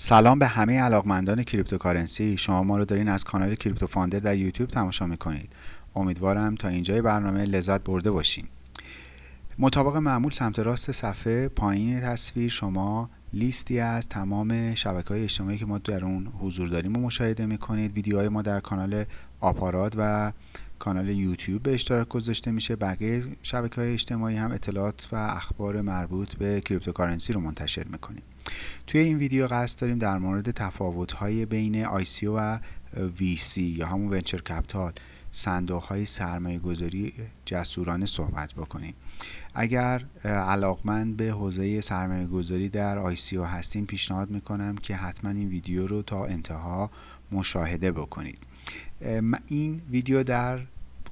سلام به همه علاقمندان cryptocurrency. شما ما رو دارین از کانال کریپتو فاندر در یوتیوب تماشا می‌کنید. امیدوارم تا اینجای برنامه لذت برده باشین. مطابق معمول سمت راست صفحه پایین تصویر شما لیستی از تمام شبکه های اجتماعی که ما در اون حضور داریم و مشاهده می‌کنید. ویدیوهای ما در کانال آپارات و کانال یوتیوب به اشتراک گذاشته میشه. بقیه شبکه های اجتماعی هم اطلاعات و اخبار مربوط به cryptocurrency رو منتشر می‌کنیم. توی این ویدیو قصد داریم در مورد تفاوت های بین ICO و VC یا همون ونچر کپتال صندوق های سرمایه گذاری جسورانه صحبت بکنیم. اگر علاقمند به حوزه سرمایه گذاری در ICO هستین پیشنهاد می‌کنم که حتما این ویدیو رو تا انتها مشاهده بکنید. این ویدیو در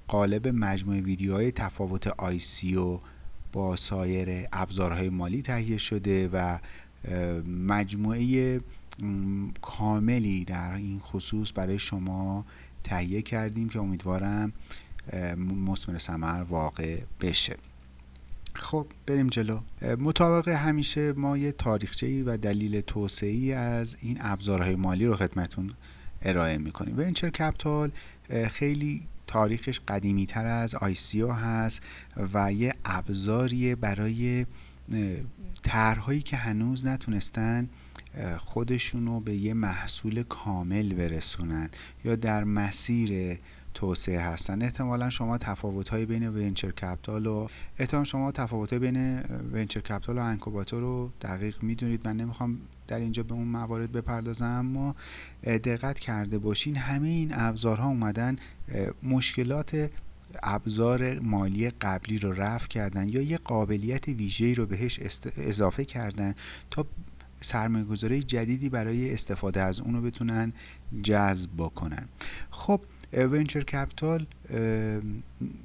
قالب مجموعه ویدیوهای تفاوت ICO با سایر ابزارهای مالی تهیه شده و مجموعه کاملی در این خصوص برای شما تهیه کردیم که امیدوارم مسمر سمر واقع بشه. خب بریم جلو. مطابق همیشه ما یه تاریخچه و دلیل توسعه از این ابزارهای مالی رو خدمتون ارائه می‌کنیم. venture capital خیلی تاریخش قدیمی تر از ICO هست و یه ابزاریه برای طرحهایی که هنوز نتونستن خودشونو به یه محصول کامل برسونن یا در مسیر توسعه هستن. احتمالا شما تفاوت های بین ونچر کپتال و احتمال شما تفاوت های بین ونچر کپتال و انکوباتور رو دقیق می‌دونید. من نمی‌خوام در اینجا به اون موارد بپردازم اما دقت کرده باشین. همه این ابزارها اومدن مشکلات ابزار مالی قبلی رو رفع کردن یا یه قابلیت ویژه‌ای رو بهش اضافه کردن تا سرمایه گذاری جدیدی برای استفاده از اونو بتونن جذب بکنن. خب venture capital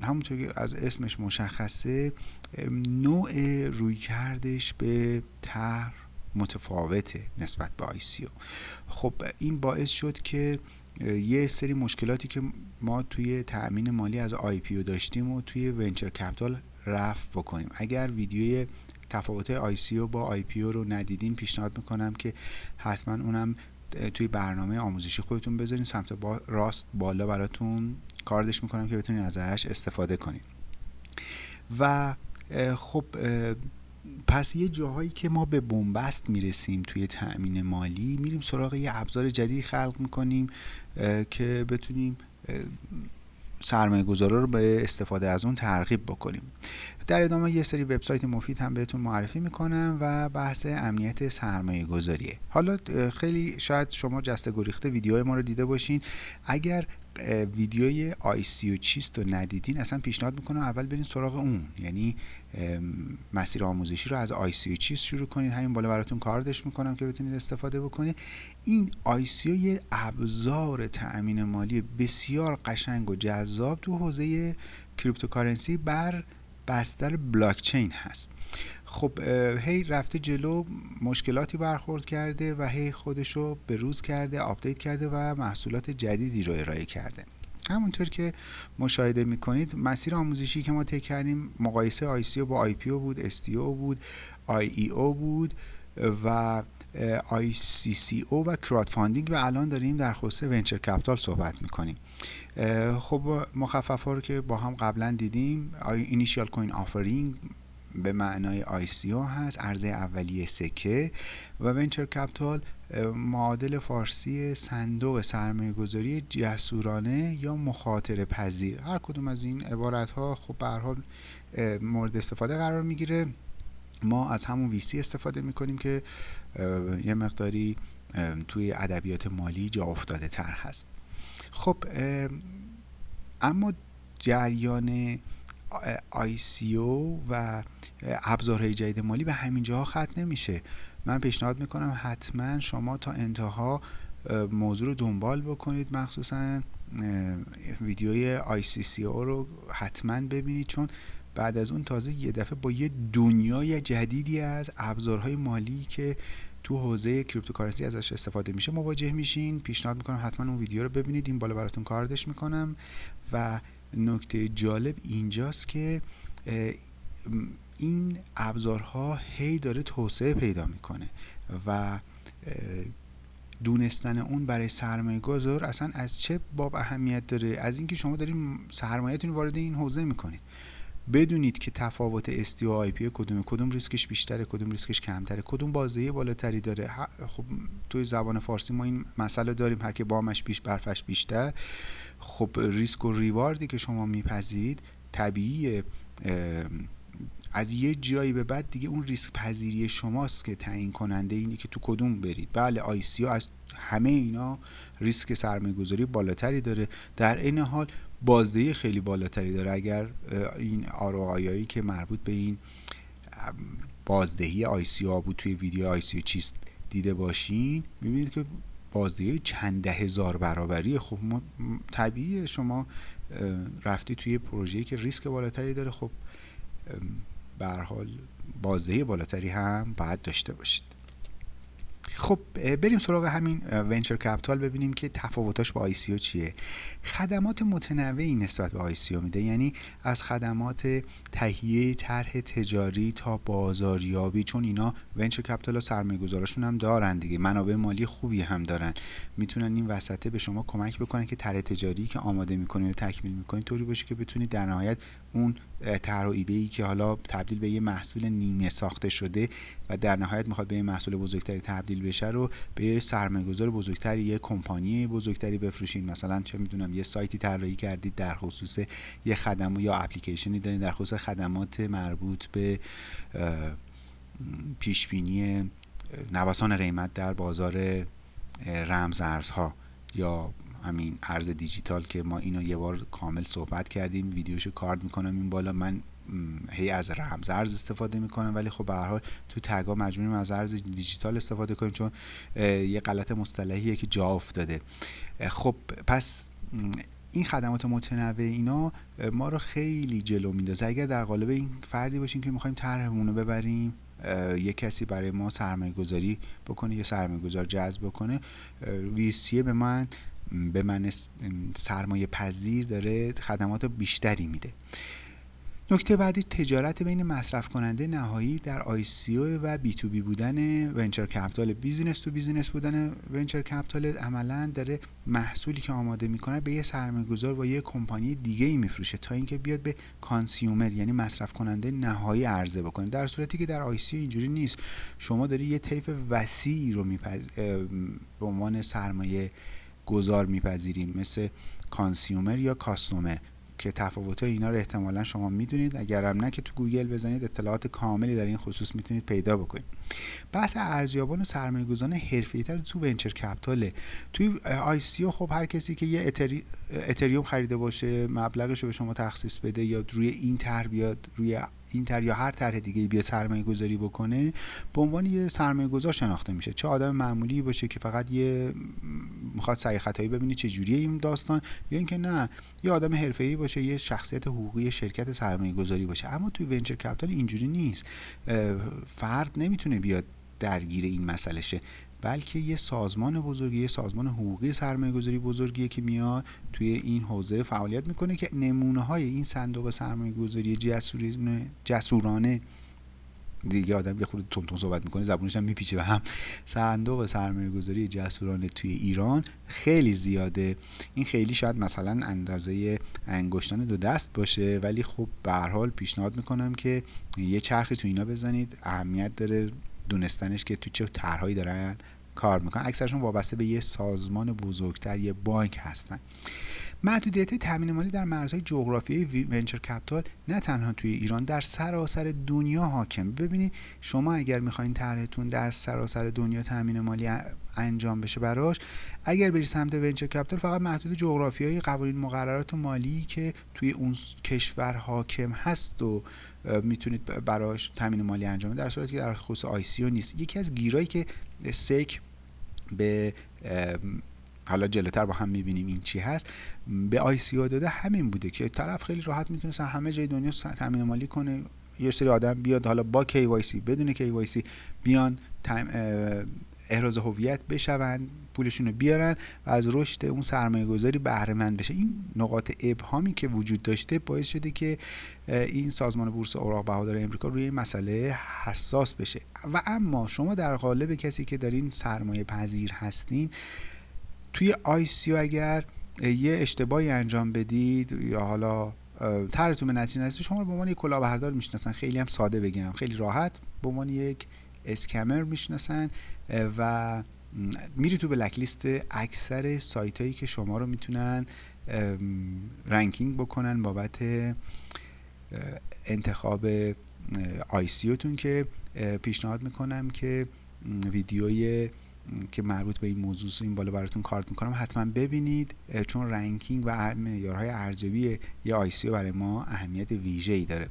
همونطور که از اسمش مشخصه نوع رویکردش به طرح متفاوته نسبت به ICO خب این باعث شد که یه سری مشکلاتی که ما توی تأمین مالی از IPO داشتیم و توی venture capital رفع بکنیم. اگر ویدیوی تفاوت ICO با IPO رو ندیدین پیشنهاد می‌کنم که حتما اونم توی برنامه آموزشی خودتون بذارین سمت با راست بالا براتون کاردش می‌کنم که بتونین ازش استفاده کنید و خب پس یه جاهایی که ما به بنبست می‌رسیم توی تأمین مالی میریم سراغ یه ابزار جدید خلق می‌کنیم که بتونیم سرمایه گذارا رو به استفاده از اون ترغیب بکنیم. در ادامه یه سری وبسایت مفید هم بهتون معرفی می‌کنم و بحث امنیت سرمایه گذاریه حالا خیلی شاید شما جسته گریخته ویدیوهای ما رو دیده باشین. اگر ویدیوی آی سی و چیست رو ندیدین اصلا پیشنهاد می‌کنم اول برین سراغ اون. یعنی مسیر آموزشی رو از ICO چیست شروع کنید همین بالا براتون کاردش می‌کنم که بتونید استفاده بکنید این ICO یه ابزار تأمین مالی بسیار قشنگ و جذاب تو حوزه cryptocurrency بر بستر بلاکچین هست. خب هی رفته جلو مشکلاتی برخورد کرده و هی خودشو به روز کرده update کرده و محصولات جدیدی رو ارائه کرده. همونطور که مشاهده می‌کنید مسیر آموزشی که ما طی کردیم مقایسه ICO با IPO بود STO بود IEO بود و ICO و crowdfunding و الان داریم در خصوص venture capital صحبت می‌کنیم. خب مخفف ها رو که با هم قبلا دیدیم initial coin offering به معنای ICO هست عرضه اولیه سکه و venture capital معادل فارسی صندوق سرمایه گذاری جسورانه یا مخاطره پذیر. هر کدوم از این عبارت ها خب به حال مورد استفاده قرار می‌گیره. ما از همون ویسی استفاده می‌کنیم که یه مقداری توی ادبیات مالی جا افتاده تر هست. خب اما جریان ICO و ابزارهای جدید مالی به همین جاها ختم نمیشه. من پیشنهاد می‌کنم حتما شما تا انتها موضوع رو دنبال بکنید مخصوصا ویدیوی ICCO رو حتما ببینید چون بعد از اون تازه یه دفعه با یه دنیای جدیدی از ابزارهای مالی که تو حوزه کریپتوکارنسی ازش استفاده میشه مواجه میشین. پیشنهاد می‌کنم حتما اون ویدیو رو ببینید. این بالا براتون کاردش می‌کنم. و نکته جالب اینجاست که این ابزارها هی داره توسعه پیدا می‌کنه و دونستن اون برای سرمایه گذار اصلا از چه باب اهمیت داره؟ از اینکه شما دارین سرمایهتون وارد این حوزه می‌کنید. بدونید که تفاوت STO و IPO کدومه کدوم ریسکش بیشتره کدوم ریسکش کمتره کدوم بازدهی بالاتری داره. خب توی زبان فارسی ما این مسئله داریم هر که بامش بیش برفش بیشتر. خب ریسک و reward ی که شما میپذیرید طبیعیه. از یه جایی به بعد دیگه اون ریسک پذیری شماست که تعیین کننده اینه که تو کدوم برید. بله ICO از همه اینا ریسک سرمایه گذاری بالاتری داره. در این حال بازدهی خیلی بالاتری داره. اگر این آروهایی که مربوط به این بازدهی آی سی بود توی ویدیو آی سی چیست دیده باشین می‌بینید که بازدهی چند ده هزار برابری خب طبیعی شما رفتی توی پروژه‌ای که ریسک بالاتری داره. خب به حال بازدهی بالاتری هم باید داشته باشید. خب بریم سراغ همین venture capital ببینیم که تفاوتاش با ICO چیه. خدمات متنوعی نسبت به ICO میده. یعنی از خدمات تهیه طرح تجاری تا بازاریابی چون اینا venture capital و سرمایه گذاراشون هم دارن دیگه. منابع مالی خوبی هم دارن. می‌تونن این وسطه به شما کمک بکنن که طرح تجاری که آماده می‌کنید و تکمیل می‌کنید طوری باشه که بتونید در نهایت اون طرح ایده ای که حالا تبدیل به یه محصول نیمه ساخته شده و در نهایت می‌خواد به یه محصول بزرگتری تبدیل بشه رو به یه سرمایه‌گذار بزرگتری یه کمپانی بزرگتری بفروشین. مثلا چه می‌دونم یه سایتی طراحی کردید در خصوص یه خدمات یا اپلیکیشنی دارین در خصوص خدمات مربوط به پیشبینی نوسان قیمت در بازار رمز ارزها یا همین ارز دیجیتال که ما اینو یه بار کامل صحبت کردیم ویدیوشو کارد می‌کنم این بالا من هی از رمز ارز استفاده می‌کنم ولی خب به هر حال تو تگا مجبوریم از ارز دیجیتال استفاده کنیم چون یه غلط مصطلحیه که جا افتاده. خب پس این خدمات متنوع اینا ما رو خیلی جلو میندازه. اگر در قالب این فردی باشیم که می‌خوایم طرحمون رو ببریم یه کسی برای ما سرمایه گذاری بکنه یا سرمایه گذار جذب بکنه ویسیه به من به من سرمایه پذیر داره خدمات بیشتری میده. نکته بعدی تجارت بین مصرف کننده نهایی در ICO و B2B بودن venture capital business to business بودن venture capital عملا داره محصولی که آماده می‌کنه به یه سرمایه گذار و یه کمپانی دیگه ای میفروشه تا اینکه بیاد به consumer یعنی مصرف کننده نهایی عرضه بکنه. در صورتی که در ICO اینجوری نیست. شما داری یه طیف وسیعی رو میپز... به عنوان سرمایه گذار میپذیریم مثل consumer یا customer که تفاوت اینا رو احتمالا شما می‌دونید. اگرم نه که تو گوگل بزنید اطلاعات کاملی در این خصوص می‌تونید پیدا بکنید. بحث ارزیابان و سرمایه گذاران حرفه‌ای‌تر تو venture capital ه. توی ICO خب هر کسی که یه اتری... اتریوم خریده باشه مبلغش رو به شما تخصیص بده یا روی این طرح بیاد روی این طرح یا هر طرح دیگه بیا سرمایه گذاری بکنه به عنوان یه سرمایه گذار شناخته میشه. چه آدم معمولی باشه که فقط یه می‌خواد سعی خطایی ببینی چه جوریه این داستان یا اینکه نه یه آدم حرفه‌ای باشه یه شخصیت حقوقی شرکت سرمایه گذاری باشه. اما توی ونچر کپیتال اینجوری نیست. فرد نمی‌تونه بیاد درگیر این مسئله شه بلکه یه سازمان بزرگی یه سازمان حقوقی سرمایه گذاری بزرگیه که میاد توی این حوزه فعالیت می‌کنه که نمونه های این صندوق سرمایه گذاری جسورانه جسورانه دیگه آدم یه خورده تون صحبت می‌کنه زبونش هم میپیچه. به هم صندوق سرمایه گذاری جسورانه توی ایران خیلی زیاده. این خیلی شاید مثلا اندازه انگشتان دو دست باشه ولی خب به حال پیشنهاد می‌کنم که یه چرخی تو اینا بزنید. اهمیت داره دونستنش که تو چه طرحهایی دارن کار می‌کنن. اکثرشون وابسته به یه سازمان بزرگتر یه بانک هستن. محدودیت تامین مالی در مرزهای جغرافیایی ونچر کپیتال نه تنها توی ایران در سراسر دنیا حاکم. ببینید شما اگر می‌خواین طرحتون در سراسر دنیا تامین مالی انجام بشه براش اگر بری سمت venture capital فقط محدود جغرافیایی قوانین مقررات مالی که توی اون کشور حاکم هست و می‌تونید براش تامین مالی انجام در صورتی که در خصوص ICO نیست. یکی از گیرایی که SEC به حالا جلوتر با هم می‌بینیم این چی هست. به ICO داده همین بوده که طرف خیلی راحت می‌تونست همه جای دنیا تامین مالی کنه. یه سری آدم بیاد حالا با KYC بدون KYC بیان احراز هویت بشوند پولشون رو بیارن و از رشد اون سرمایه گذاری بهره مند بشه. این نقاط ابهامی که وجود داشته باعث شده که این سازمان بورس اوراق بهادار امریکا روی این مسئله حساس بشه. و اما شما در قالب کسی که دارین سرمایه پذیر هستین توی آیسیو اگر یه اشتباهی انجام بدید یا حالا طرحتون به نتیجه نرسید شما رو به عنوان یک کلاهبردار می‌شناسن. خیلی هم ساده بگم خیلی راحت. به عنوان یک اسکمر می‌شناسن و میری تو بلک لیست اکثر سایت هایی که شما رو می‌تونن رنکینگ بکنن بابت انتخاب تون که پیشنهاد می‌کنم که ویدیوی که مربوط به این موضوع این بالا براتون کارت می‌کنم. حتما ببینید چون ranking و معیارهای ارزیابی یه ICO برای ما اهمیت ویژه‌ای داره.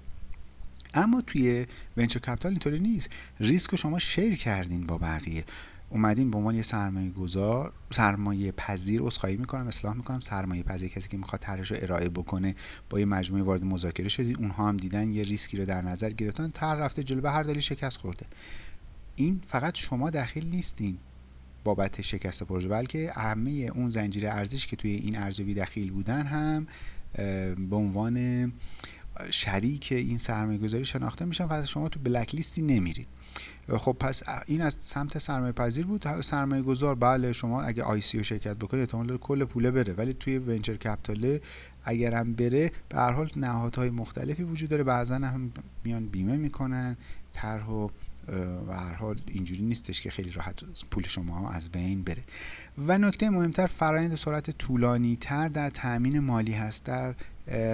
اما توی venture capital اینطوری نیست. ریسک شما share کردین با بقیه. اومدین به عنوان یه سرمایه گذار سرمایه پذیر عذرخواهی می‌کنم اصلاح می‌کنم. سرمایه پذیر کسی که می‌خواد طرحش رو ارائه بکنه با یه مجموعه وارد مذاکره شدید اونها هم دیدن یه ریسکی رو در نظر گرفتن. طرح رفته جلو به هر دلیل شکست خورده. این فقط شما داخل نیستین. بابت شکست پروژه بلکه همه اون زنجیره ارزش که توی این ارزیابی دخیل بودن هم به عنوان شریک این سرمایه گذاری شناخته میشن و شما تو black list ی نمیرید. خب پس این از سمت سرمایه پذیر بود. سرمایه گذار بله شما اگه ICO شرکت بکنید احتمال کل پوله بره ولی توی venture capital اگر هم بره به هر حال نهادهای مختلفی وجود داره. بعضا هم میان بیمه می‌کنن طرح و و هر حال اینجوری نیستش که خیلی راحت پول شما از بین بره. و نکته مهمتر فرایند سرعت طولانی تر در تامین مالی هست. در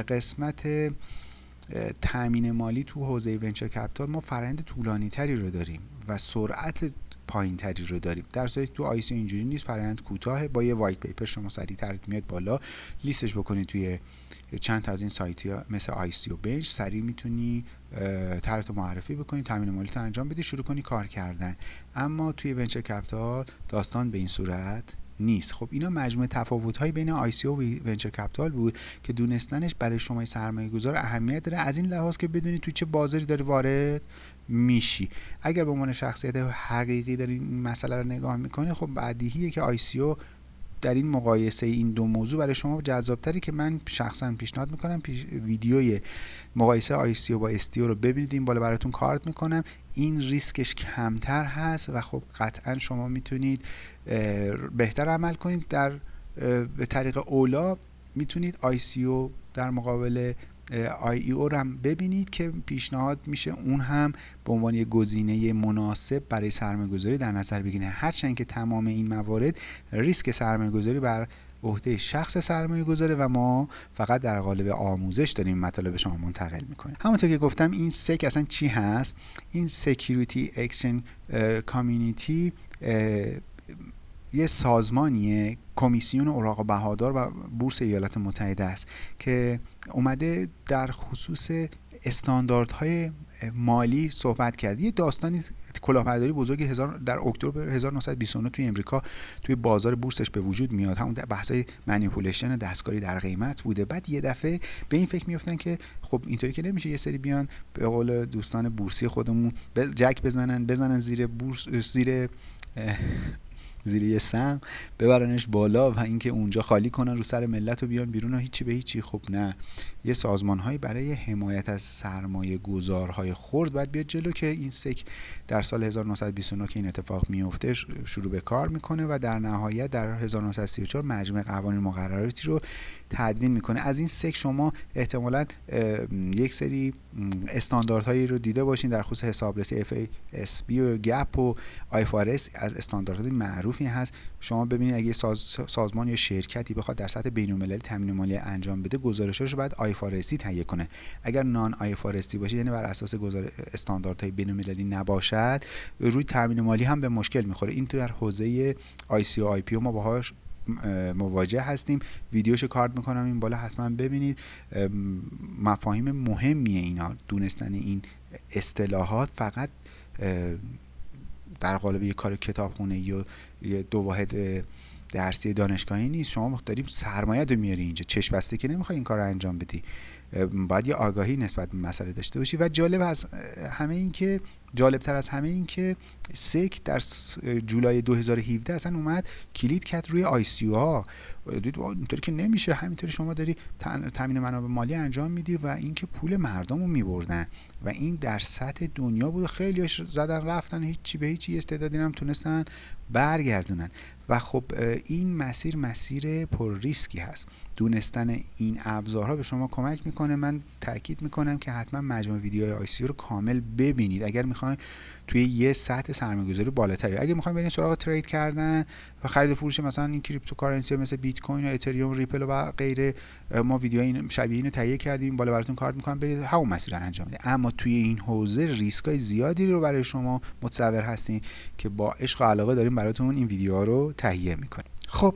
قسمت تامین مالی تو حوزه venture capital ما فرآیند طولانی تری رو داریم و سرعت پایین تری رو داریم. در صورتی تو ICO اینجوری نیست فرآیند کوتاه. با یه white paper شما سریع میاد بالا. لیستش بکنید توی چند از این سایت ها مثل ICObench. سریع می‌تونی طرحتو معرفی بکنی تامین مالی انجام بدی شروع کنی کار کردن. اما توی venture capital داستان به این صورت نیست. خب اینا مجموعه تفاوت های بین ICO و venture capital بود که دونستنش برای شما سرمایه گذار اهمیت داره. از این لحاظ که بدونی تو چه بازاری داری وارد میشی. اگر به عنوان شخصیت حقیقی داری این مسئله رو نگاه می‌کنی خب بدیهیه که ICO در این مقایسه این دو موضوع برای شما جذابتری که من شخصا پیشنهاد می‌کنم پیش ویدیوی مقایسه ICO با STO رو ببینید. این بالا براتون کارت می‌کنم. این ریسکش کمتر هست و خب قطعا شما می‌تونید بهتر عمل کنید. در به طریق اولا می‌تونید ICO در مقابل IEO هم ببینید که پیشنهاد میشه. اون هم به عنوان یک گزینه مناسب برای سرمایه گذاری در نظر بگیره هرچند که تمام این موارد ریسک سرمایه گذاری بر عهده شخص سرمایه گذاره و ما فقط در قالب آموزش داریم مطالب شما منتقل می‌کنیم. همونطور که گفتم این SEC اصلا چی هست؟ این security exchange community یه سازمانیه کمیسیون اوراق بهادار و بورس ایالات متحده است که اومده در خصوص استانداردهای مالی صحبت کرد. یه داستانی کلاهبرداری بزرگی هزار در اکتبر 1929 توی امریکا توی بازار بورسش به وجود میاد. همون بحثای منیپولیشن دستکاری در قیمت بوده. بعد یه دفعه به این فکر میفتن که خب اینطوری که نمیشه یه سری بیان به قول دوستان بورسی خودمون جک بزنن بزنن زیر بورس زیر زیر یه سم ببرنش بالا و اینکه اونجا خالی کنن رو سر ملت و بیان بیرون و هیچی به هیچی. خب نه. یه سازمان هایی برای حمایت از سرمایه گذارهای خرد باید بیاد جلو که این سک در سال 1929 که این اتفاق میفته شروع به کار می‌کنه و در نهایت در 1934 مجمع قوانین مقرراتی رو تدوین می‌کنه. از این سک شما احتمالا یک سری استانداردهایی رو دیده باشین در خصوص حسابرسی FASB و گپ و IFRS از استانداردهای معروفی هست. شما ببینید اگه ساز، سازمان یا شرکتی بخواد در سطح بین‌المللی تامین مالی انجام بده گزارشش رو باید آیفارسی تهیه کنه. اگر نان آیفارسی باشه یعنی بر اساس گزار استانداردهای بین‌المللی نباشد روی تامین مالی هم به مشکل می‌خوره. این تو در حوزه آی پی ما باهاش مواجه هستیم. ویدیوشو کارت می‌کنم این بالا حتما ببینید. مفاهیم مهمیه اینا دونستن این اصطلاحات فقط در قالب یه کار کتابخونه یا دو واحد درسی دانشگاهی نیست. شما داریم سرمایه رو میاری اینجا. چشم بسته که نمی‌خوای این کار رو انجام بدی. باید یه آگاهی نسبت به مسئله داشته باشی. و جالب از همه این که جالبتر از همه این که SEC در جولای 2017 اصلا اومد کلید کرد روی ICO ها. دید اینطوری که نمیشه همینطوری شما داری تامین منابع مالی انجام میدی و اینکه پول مردم رو میبردن. و این در سطح دنیا بود. خیلی زدن رفتن هیچی به هیچی استعدادی هم تونستن برگردونن. و خب این مسیر مسیر پر ریسکی هست. دونستن این ابزارها به شما کمک می‌کنه. من تاکید می‌کنم که حتما مجموع ویدیوهای ICO رو کامل ببینید. اگر می‌خواین توی یه سطح سرمایه‌گذاری بالاتری. اگه می‌خواین برین سراغ trade کردن و خرید فروش مثلا این cryptocurrency مثل بیت کوین و اتریوم ریپل و غیره ما ویدیو این شبیه اینو تهیه کردیم بالا براتون کارت می‌کنم برید همون مسیر رو انجام بدید. اما توی این حوزه ریسکای زیادی رو برای شما متصور هستین که با عشق و علاقه داریم براتون این ویدیوها رو تهیه می‌کنیم. خب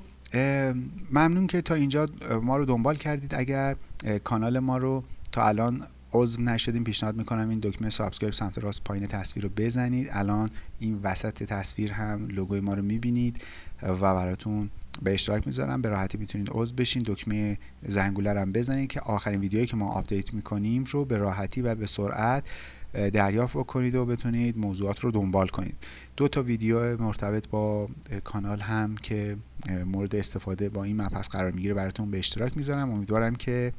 ممنون که تا اینجا ما رو دنبال کردید. اگر کانال ما رو تا الان عضو نشدین پیشنهاد می‌کنم این دکمه subscribe سمت راست پایین تصویر رو بزنید. الان این وسط تصویر هم لوگوی ما رو می‌بینید و براتون به اشتراک می‌ذارم. به راحتی می‌تونید عضو بشین دکمه زنگوله هم بزنید که آخرین ویدیویی که ما update می‌کنیم رو به راحتی و به سرعت دریافت بکنید و بتونید موضوعات رو دنبال کنید. دو تا ویدیو مرتبط با کانال هم که مورد استفاده با این مبحث قرار می‌گیره براتون به اشتراک می‌ذارم. امیدوارم که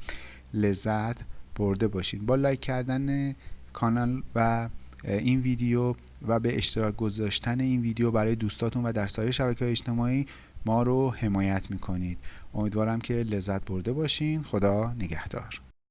لذت برده باشید با لایک کردن کانال و این ویدیو و به اشتراک گذاشتن این ویدیو برای دوستاتون و در سایر شبکه اجتماعی ما رو حمایت می‌کنید. امیدوارم که لذت برده باشین. خدا نگهدار.